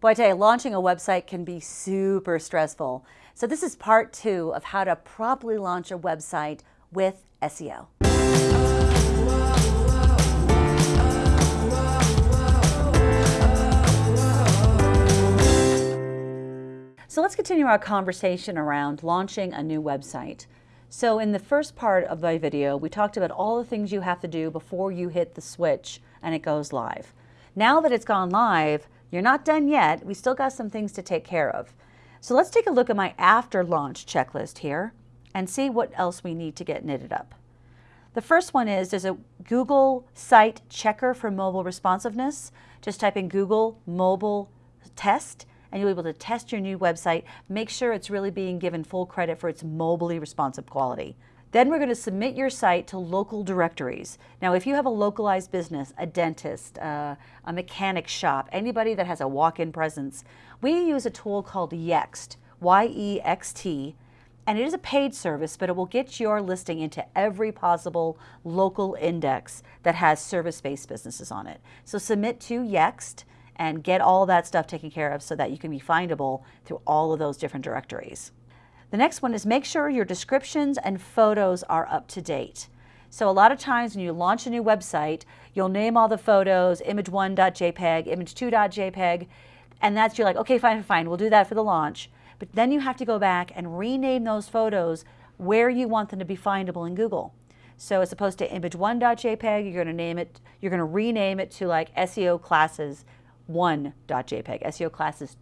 Boy, I tell you, launching a website can be super stressful. So this is part two of how to properly launch a website with SEO. So let's continue our conversation around launching a new website. So in the first part of my video, we talked about all the things you have to do before you hit the switch and it goes live. Now that it's gone live, you're not done yet. We still got some things to take care of. So let's take a look at my after launch checklist here and see what else we need to get knitted up. The first one is there's a Google site checker for mobile responsiveness. Just type in Google mobile test and you'll be able to test your new website. Make sure it's really being given full credit for its mobily responsive quality. Then we're going to submit your site to local directories. Now, if you have a localized business, a dentist, uh, a mechanic shop, anybody that has a walk-in presence, we use a tool called Yext, Y-E-X-T, and it is a paid service, but it will get your listing into every possible local index that has service-based businesses on it. So submit to Yext and get all that stuff taken care of so that you can be findable through all of those different directories. The next one is make sure your descriptions and photos are up to date. So a lot of times when you launch a new website, you'll name all the photos, image1.jpg, image2.jpg, and that's you're like, okay, fine, fine, we'll do that for the launch. But then you have to go back and rename those photos where you want them to be findable in Google. So as opposed to image1.jpg, you're going to name it, you're going to rename it to like SEO classes 1.jpg, SEO classes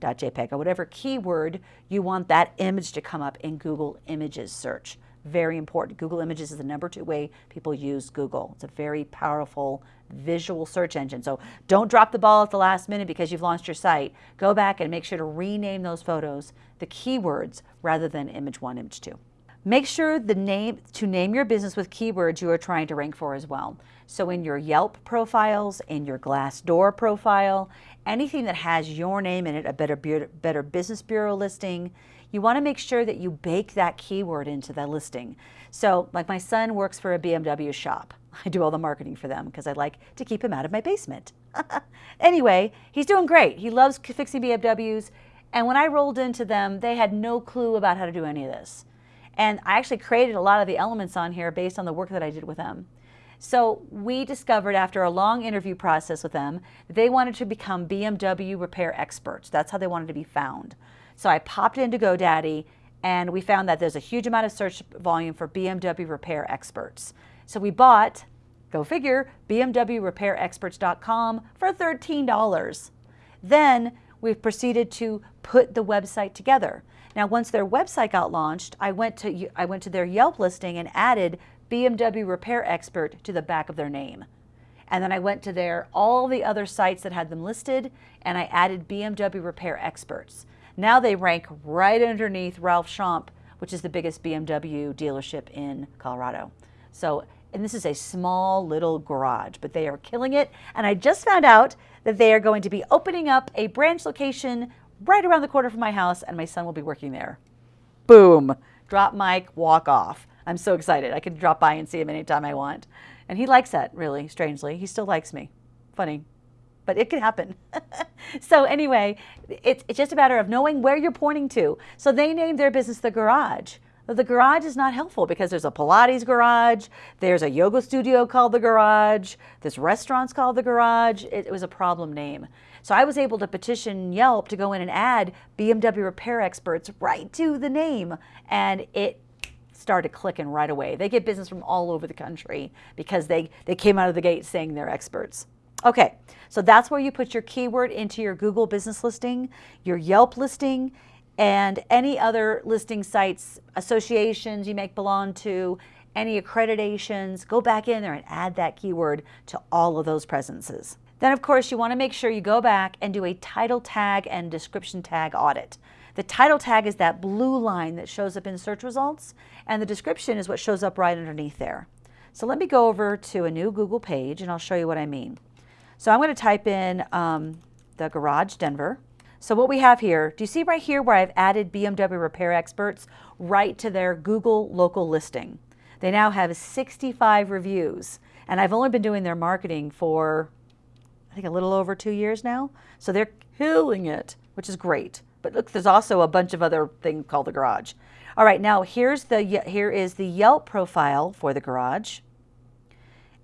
2.jpg, or whatever keyword you want that image to come up in Google Images search. Very important. Google Images is the number two way people use Google. It's a very powerful visual search engine. So don't drop the ball at the last minute because you've launched your site. Go back and make sure to rename those photos, the keywords, rather than image one, image two. Make sure the name to name your business with keywords you are trying to rank for as well. So in your Yelp profiles, in your Glassdoor profile, anything that has your name in it, a better, better Business Bureau listing, you want to make sure that you bake that keyword into the listing. So like my son works for a BMW shop. I do all the marketing for them because I like to keep him out of my basement. anyway, he's doing great. He loves fixing BMWs. And when I rolled into them, they had no clue about how to do any of this. And I actually created a lot of the elements on here based on the work that I did with them. So we discovered after a long interview process with them that they wanted to become BMW repair experts. That's how they wanted to be found. So I popped into GoDaddy and we found that there's a huge amount of search volume for BMW repair experts. So we bought, go figure, BMWRepairExperts.com for $13. Then we proceeded to put the website together. Now, once their website got launched, I went to, I went to their Yelp listing and added BMW Repair Expert to the back of their name. And then I went to their all the other sites that had them listed and I added BMW Repair Experts. Now they rank right underneath Ralph Schomp, which is the biggest BMW dealership in Colorado. So, and this is a small little garage, but they are killing it. And I just found out that they are going to be opening up a branch location right around the corner from my house and my son will be working there. Boom, drop mic, walk off. I'm so excited. I can drop by and see him anytime I want. And he likes that, really, strangely. He still likes me. Funny. But it could happen. so anyway, it's, it's just a matter of knowing where you're pointing to. So they named their business The Garage. The garage is not helpful because there's a Pilates garage, there's a yoga studio called The Garage, this restaurant's called The Garage. It, it was a problem name. So I was able to petition Yelp to go in and add BMW repair experts right to the name. And it started clicking right away. They get business from all over the country because they, they came out of the gate saying they're experts. Okay, so that's where you put your keyword into your Google business listing, your Yelp listing, and any other listing sites, associations you may belong to, any accreditations, go back in there and add that keyword to all of those presences. Then of course you want to make sure you go back and do a title tag and description tag audit. The title tag is that blue line that shows up in search results and the description is what shows up right underneath there. So let me go over to a new Google page and I'll show you what I mean. So I'm going to type in um, the garage Denver. So what we have here, do you see right here where I've added BMW repair experts right to their Google local listing? They now have 65 reviews and I've only been doing their marketing for I think a little over two years now. So they're killing it, which is great. But look, there's also a bunch of other things called the garage. All right, now here's the here is the Yelp profile for the garage.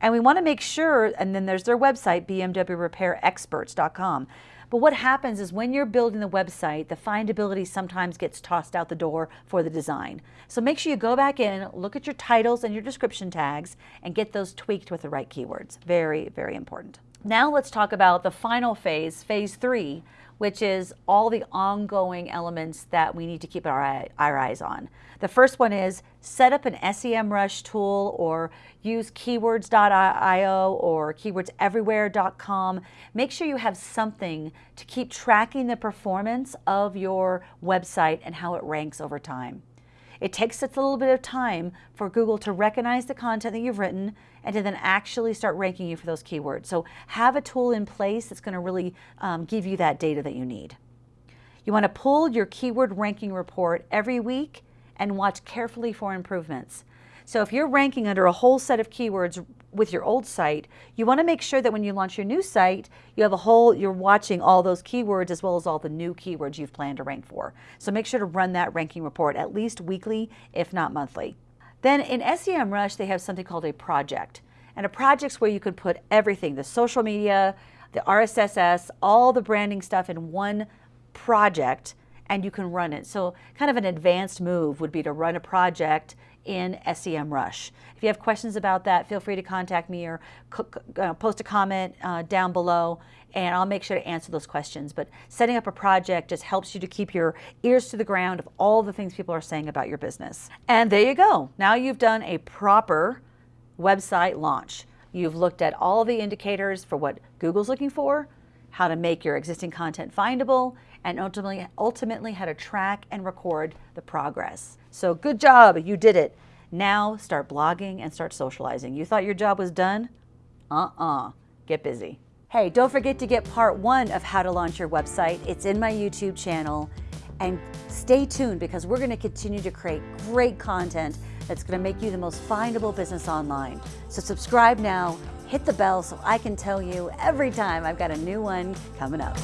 And we want to make sure, and then there's their website, bmwrepairexperts.com. But what happens is when you're building the website, the findability sometimes gets tossed out the door for the design. So make sure you go back in, look at your titles and your description tags, and get those tweaked with the right keywords. Very, very important. Now let's talk about the final phase, phase three, which is all the ongoing elements that we need to keep our, eye, our eyes on. The first one is set up an SEMrush tool or use keywords.io or keywordseverywhere.com. Make sure you have something to keep tracking the performance of your website and how it ranks over time. It takes a little bit of time for Google to recognize the content that you've written and to then actually start ranking you for those keywords. So have a tool in place that's going to really um, give you that data that you need. You want to pull your keyword ranking report every week and watch carefully for improvements. So if you're ranking under a whole set of keywords with your old site, you want to make sure that when you launch your new site, you have a whole, you're watching all those keywords as well as all the new keywords you've planned to rank for. So make sure to run that ranking report at least weekly, if not monthly. Then in SEMrush, they have something called a project. And a project's where you could put everything, the social media, the RSS, all the branding stuff in one project and you can run it. So kind of an advanced move would be to run a project in SEMrush. If you have questions about that, feel free to contact me or uh, post a comment uh, down below and I'll make sure to answer those questions. But setting up a project just helps you to keep your ears to the ground of all the things people are saying about your business. And there you go. Now you've done a proper website launch. You've looked at all the indicators for what Google's looking for, how to make your existing content findable, and ultimately, ultimately how to track and record the progress. So good job, you did it. Now start blogging and start socializing. You thought your job was done? Uh-uh, get busy. Hey, don't forget to get part one of how to launch your website. It's in my YouTube channel. And stay tuned because we're gonna continue to create great content that's gonna make you the most findable business online. So subscribe now, hit the bell so I can tell you every time I've got a new one coming up.